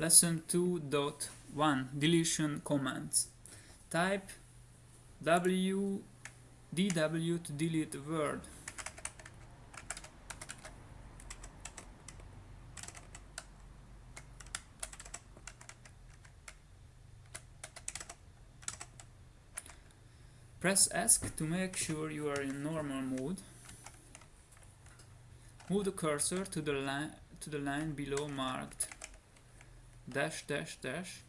Lesson 2.1 Deletion commands. Type W DW to delete word. Press ESC to make sure you are in normal mode. Move the cursor to the line to the line below marked dash dash dash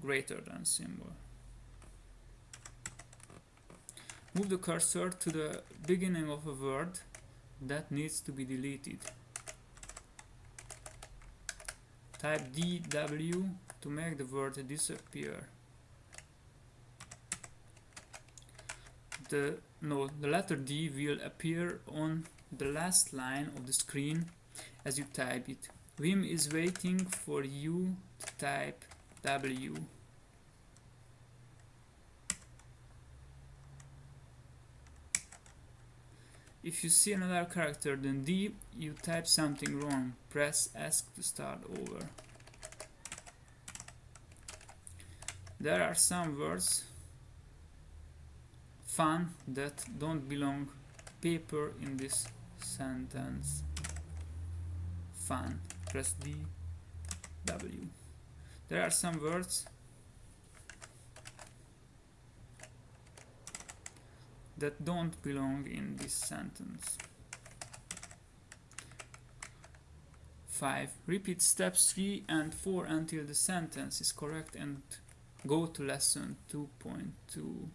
greater than symbol. Move the cursor to the beginning of a word that needs to be deleted. Type DW to make the word disappear. The no, the letter D will appear on the last line of the screen as you type it. Vim is waiting for you to type W. If you see another character than D, you type something wrong. Press ESC to start over. There are some words fun that don't belong paper in this sentence. Fun. Press D, W. There are some words that don't belong in this sentence. 5. Repeat steps 3 and 4 until the sentence is correct and go to lesson 2.2.